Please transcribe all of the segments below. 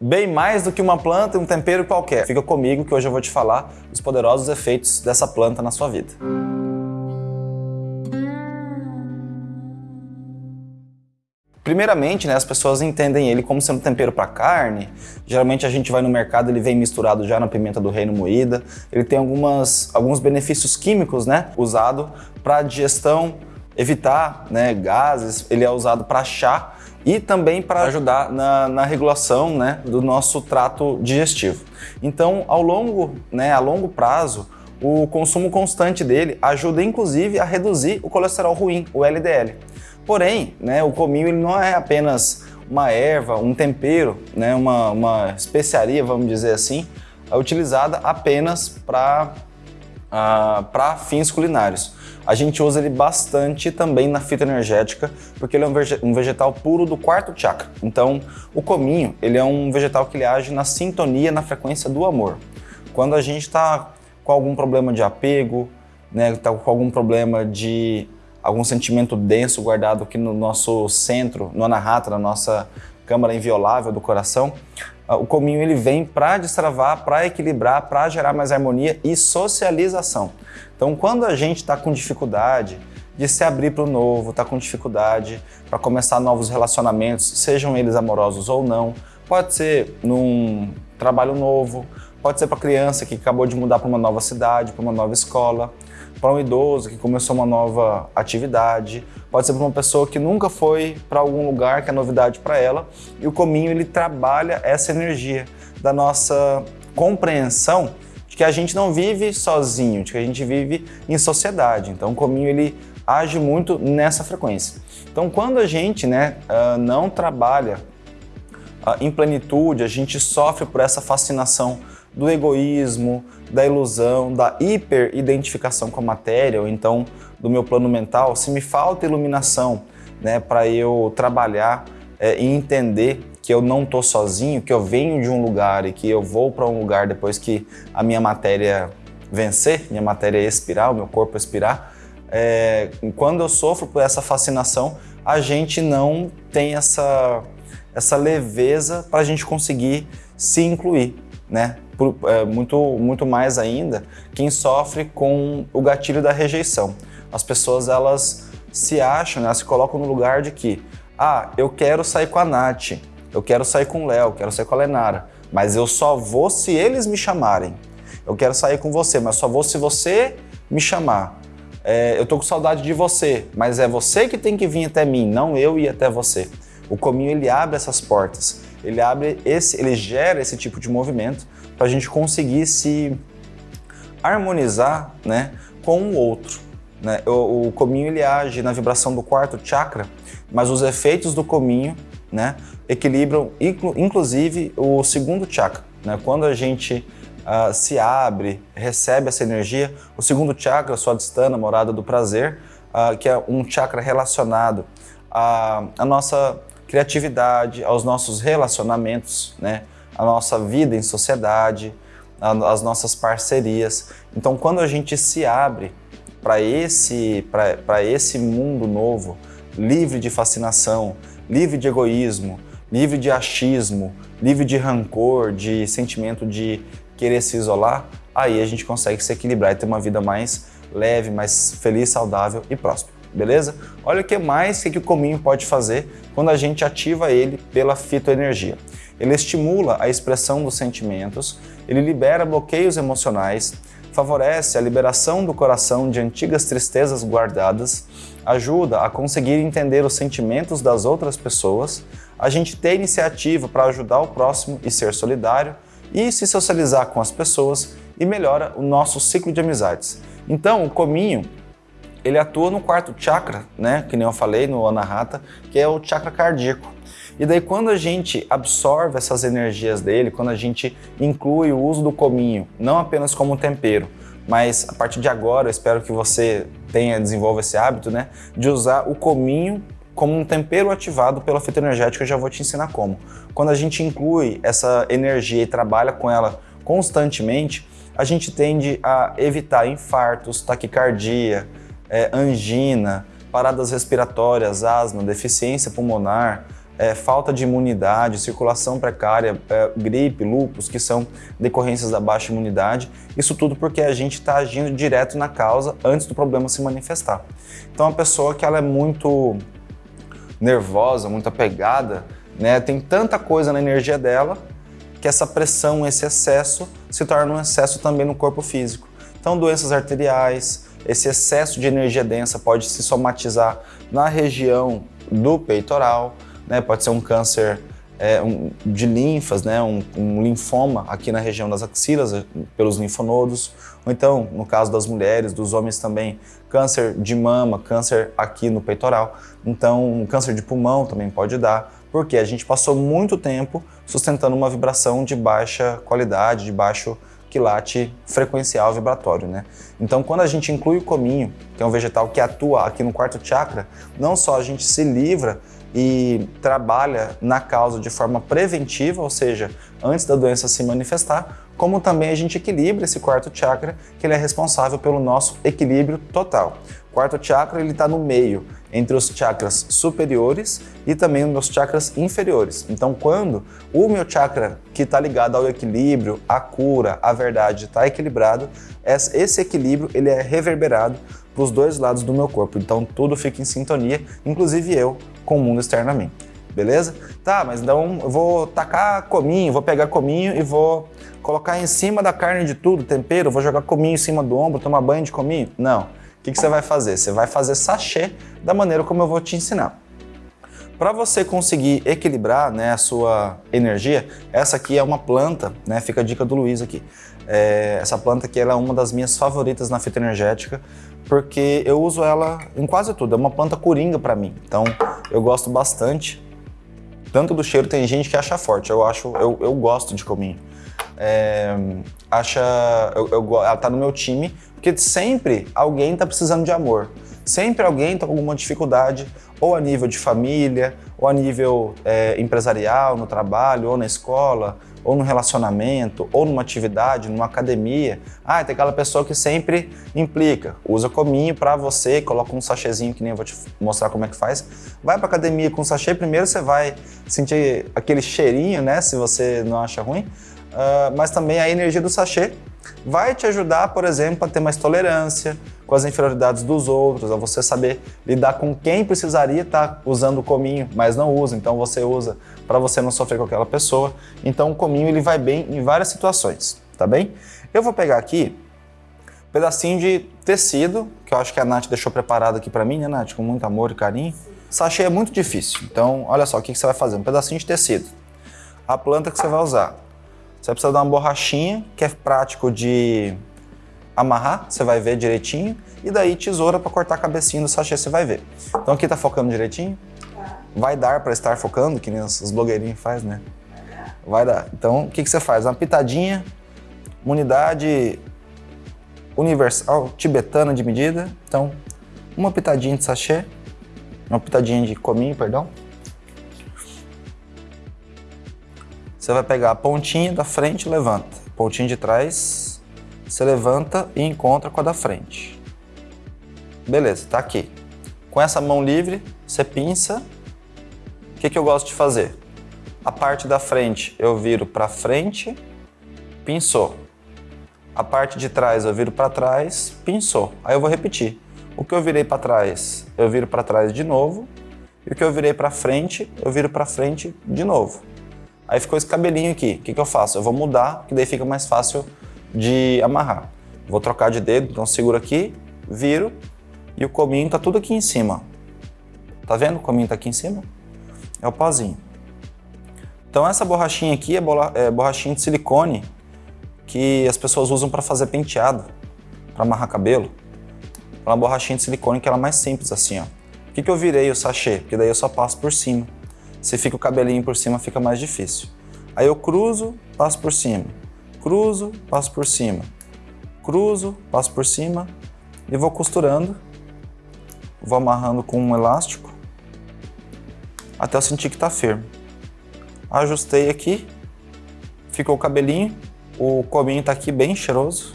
bem mais do que uma planta e um tempero qualquer. Fica comigo que hoje eu vou te falar os poderosos efeitos dessa planta na sua vida. Primeiramente, né, as pessoas entendem ele como sendo tempero para carne. Geralmente a gente vai no mercado, ele vem misturado já na pimenta do reino moída. Ele tem algumas, alguns benefícios químicos, né, usado para digestão, evitar né, gases. Ele é usado para chá e também para ajudar na, na, regulação né, do nosso trato digestivo. Então, ao longo, né, a longo prazo, o consumo constante dele ajuda inclusive a reduzir o colesterol ruim, o LDL. Porém, né, o cominho ele não é apenas uma erva, um tempero, né, uma, uma especiaria, vamos dizer assim, é utilizada apenas para para fins culinários. A gente usa ele bastante também na fitoenergética, porque ele é um vegetal puro do quarto chakra. Então, o cominho, ele é um vegetal que ele age na sintonia, na frequência do amor. Quando a gente está com algum problema de apego, né, tá com algum problema de algum sentimento denso guardado aqui no nosso centro, no anahata, na nossa câmara inviolável do coração, o cominho ele vem para destravar, para equilibrar, para gerar mais harmonia e socialização. Então, quando a gente está com dificuldade de se abrir para o novo, está com dificuldade para começar novos relacionamentos, sejam eles amorosos ou não, pode ser num trabalho novo, pode ser para criança que acabou de mudar para uma nova cidade, para uma nova escola, para um idoso que começou uma nova atividade, pode ser para uma pessoa que nunca foi para algum lugar que é novidade para ela, e o cominho ele trabalha essa energia da nossa compreensão de que a gente não vive sozinho, de que a gente vive em sociedade. Então o cominho ele age muito nessa frequência. Então quando a gente né, ah, não trabalha ah, em plenitude, a gente sofre por essa fascinação do egoísmo, da ilusão, da hiperidentificação com a matéria, ou então do meu plano mental, se me falta iluminação né, para eu trabalhar é, e entender que eu não estou sozinho, que eu venho de um lugar e que eu vou para um lugar depois que a minha matéria vencer, minha matéria expirar, o meu corpo expirar, é, quando eu sofro por essa fascinação, a gente não tem essa, essa leveza para a gente conseguir se incluir, né? Por, é, muito, muito mais ainda quem sofre com o gatilho da rejeição. As pessoas elas se acham, né, elas se colocam no lugar de que, ah, eu quero sair com a Nath, eu quero sair com o Léo, quero sair com a Lenara, mas eu só vou se eles me chamarem. Eu quero sair com você, mas só vou se você me chamar. É, eu tô com saudade de você, mas é você que tem que vir até mim, não eu ir até você. O cominho ele abre essas portas, ele abre esse, ele gera esse tipo de movimento para a gente conseguir se harmonizar né, com o outro. Né? O, o, cominho ele age na vibração do quarto chakra, mas os efeitos do cominho né, equilibram inclu, inclusive o segundo chakra. Né? Quando a gente uh, se abre, recebe essa energia, o segundo chakra, Swadhisthana, morada do prazer, uh, que é um chakra relacionado à, à nossa criatividade, aos nossos relacionamentos, né? A nossa vida em sociedade, as nossas parcerias. Então, quando a gente se abre para esse, esse mundo novo, livre de fascinação, livre de egoísmo, livre de achismo, livre de rancor, de sentimento de querer se isolar, aí a gente consegue se equilibrar e ter uma vida mais leve, mais feliz, saudável e próspera. Beleza? Olha o que mais que o cominho pode fazer quando a gente ativa ele pela fitoenergia. Ele estimula a expressão dos sentimentos, ele libera bloqueios emocionais, favorece a liberação do coração de antigas tristezas guardadas, ajuda a conseguir entender os sentimentos das outras pessoas, a gente ter iniciativa para ajudar o próximo e ser solidário, e se socializar com as pessoas e melhora o nosso ciclo de amizades. Então, o cominho, ele atua no quarto chakra, né, que nem eu falei, no Anahata, que é o chakra cardíaco. E daí quando a gente absorve essas energias dele, quando a gente inclui o uso do cominho, não apenas como tempero, mas a partir de agora eu espero que você tenha, desenvolva esse hábito, né, de usar o cominho como um tempero ativado pela fitoenergética, eu já vou te ensinar como. Quando a gente inclui essa energia e trabalha com ela constantemente, a gente tende a evitar infartos, taquicardia, é, angina, paradas respiratórias, asma, deficiência pulmonar, é, falta de imunidade, circulação precária, é, gripe, lúpus, que são decorrências da baixa imunidade. Isso tudo porque a gente está agindo direto na causa antes do problema se manifestar. Então, a pessoa que ela é muito nervosa, muito apegada, né, tem tanta coisa na energia dela que essa pressão, esse excesso, se torna um excesso também no corpo físico. Então, doenças arteriais, esse excesso de energia densa pode se somatizar na região do peitoral, né? pode ser um câncer é, um, de linfas, né? Um, um, linfoma aqui na região das axilas, eh, pelos linfonodos, ou então, no caso das mulheres, dos homens também, câncer de mama, câncer aqui no peitoral, então um câncer de pulmão também pode dar, porque a gente passou muito tempo sustentando uma vibração de baixa qualidade, de baixo quilate frequencial vibratório, né? Então, quando a gente inclui o cominho, que é um vegetal que atua aqui no quarto chakra, não só a gente se livra e trabalha na causa de forma preventiva, ou seja, antes da doença se manifestar, como também a gente equilibra esse quarto chakra, que ele é responsável pelo nosso equilíbrio total. O quarto chakra ele está no meio, entre os chakras superiores e também os chakras inferiores. Então, quando o meu chakra que está ligado ao equilíbrio, à cura, à verdade, está equilibrado, esse equilíbrio ele é reverberado para os dois lados do meu corpo. Então, tudo fica em sintonia, inclusive eu com o mundo externamente. Beleza? Tá, mas então eu vou tacar cominho, vou pegar cominho e vou colocar em cima da carne de tudo, tempero, vou jogar cominho em cima do ombro, tomar banho de cominho? Não. O que, que você vai fazer? Você vai fazer sachê da maneira como eu vou te ensinar. Para você conseguir equilibrar né, a sua energia, essa aqui é uma planta, né, fica a dica do Luiz aqui. É, essa planta aqui ela é uma das minhas favoritas na fitoenergética, porque eu uso ela em quase tudo, é uma planta coringa para mim, então eu gosto bastante. Tanto do cheiro, tem gente que acha forte, eu acho, eu, eu gosto de cominho. É, acha, eu, eu, ela tá no meu time, porque sempre alguém está precisando de amor. Sempre alguém está com alguma dificuldade, ou a nível de família, ou a nível é, empresarial, no trabalho, ou na escola, ou no relacionamento, ou numa atividade, numa academia. Ah, tem aquela pessoa que sempre implica, usa cominho para você, coloca um sachêzinho que nem eu vou te mostrar como é que faz. Vai para academia com sachê, primeiro você vai sentir aquele cheirinho, né, se você não acha ruim, uh, mas também a energia do sachê vai te ajudar, por exemplo, a ter mais tolerância com as inferioridades dos outros, a você saber lidar com quem precisaria estar usando o cominho, mas não usa, então você usa para você não sofrer com aquela pessoa. Então o cominho ele vai bem em várias situações, tá bem? Eu vou pegar aqui um pedacinho de tecido, que eu acho que a Nath deixou preparado aqui para mim, né Nath? Com muito amor e carinho. Sachê é muito difícil, então olha só o que você vai fazer, um pedacinho de tecido. A planta que você vai usar, você vai precisar dar uma borrachinha, que é prático de amarrar, você vai ver direitinho, e daí tesoura para cortar a cabecinha do sachê, você vai ver. Então aqui tá focando direitinho? Tá. Vai dar para estar focando, que nem os blogueirinhos faz, né? Vai dar. Então o que, que você faz? Uma pitadinha, uma unidade universal tibetana de medida. Então, uma pitadinha de sachê, uma pitadinha de cominho, perdão. Você vai pegar a pontinha da frente e levanta. Pontinha de trás, você levanta e encontra com a da frente. Beleza, tá aqui. Com essa mão livre, você pinça. O que, que eu gosto de fazer? A parte da frente eu viro para frente, pinçou. A parte de trás eu viro para trás, pinçou. Aí eu vou repetir. O que eu virei para trás, eu viro para trás de novo. E o que eu virei para frente, eu viro para frente de novo. Aí ficou esse cabelinho aqui. O que, que eu faço? Eu vou mudar, que daí fica mais fácil de amarrar. Vou trocar de dedo, então seguro aqui, viro e o cominho tá tudo aqui em cima. Tá vendo? O cominho tá aqui em cima. É o pozinho. Então essa borrachinha aqui é, é borrachinha de silicone que as pessoas usam para fazer penteado, para amarrar cabelo. É uma borrachinha de silicone que ela é mais simples assim, ó. Por que, que eu virei o sachê? Porque daí eu só passo por cima. Se fica o cabelinho por cima, fica mais difícil. Aí eu cruzo, passo por cima. Cruzo, passo por cima. Cruzo, passo por cima e vou costurando. Vou amarrando com um elástico até eu sentir que está firme. Ajustei aqui, ficou o cabelinho, o cominho está aqui bem cheiroso.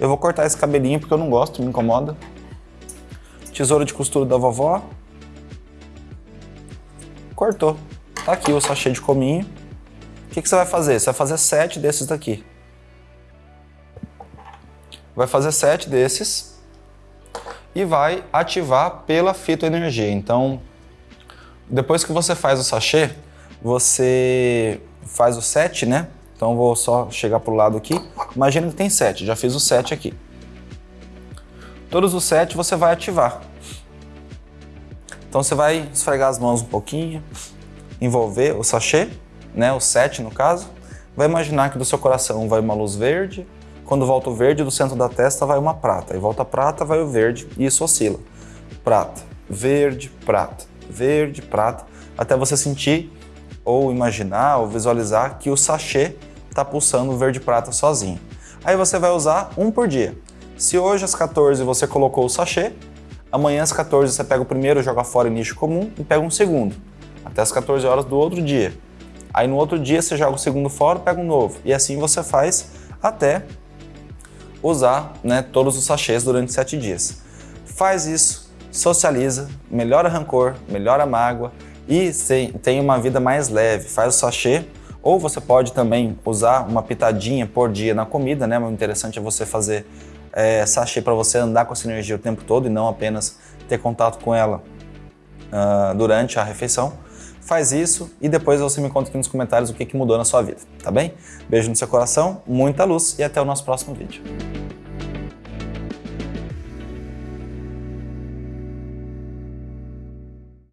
Eu vou cortar esse cabelinho porque eu não gosto, me incomoda. Tesoura de costura da vovó, cortou. Tá aqui o sachê de cominho. O que, que você vai fazer? Você vai fazer sete desses daqui. Vai fazer sete desses e vai ativar pela fitoenergia. Então, depois que você faz o sachê, você faz o sete, né? Então vou só chegar pro lado aqui. Imagina que tem sete, já fiz o sete aqui. Todos os sete você vai ativar. Então você vai esfregar as mãos um pouquinho, envolver o sachê, né, o sete no caso. Vai imaginar que do seu coração vai uma luz verde, quando volta o verde, do centro da testa vai uma prata, e volta a prata, vai o verde, e isso oscila. Prata, verde, prata, verde, prata, até você sentir ou imaginar ou visualizar que o sachê está pulsando verde-prata sozinho. Aí você vai usar um por dia. Se hoje às 14 você colocou o sachê, amanhã às 14 você pega o primeiro, joga fora em nicho comum e pega um segundo, até as 14 horas do outro dia. Aí no outro dia você joga o segundo fora, pega um novo. E assim você faz até usar né, todos os sachês durante 7 dias. Faz isso, socializa, melhora rancor, melhora mágoa, e tem uma vida mais leve. Faz o sachê, ou você pode também usar uma pitadinha por dia na comida, né? O interessante é você fazer é, sachê para você andar com essa energia o tempo todo e não apenas ter contato com ela uh, durante a refeição. Faz isso e depois você me conta aqui nos comentários o que, que mudou na sua vida, tá bem? Beijo no seu coração, muita luz e até o nosso próximo vídeo.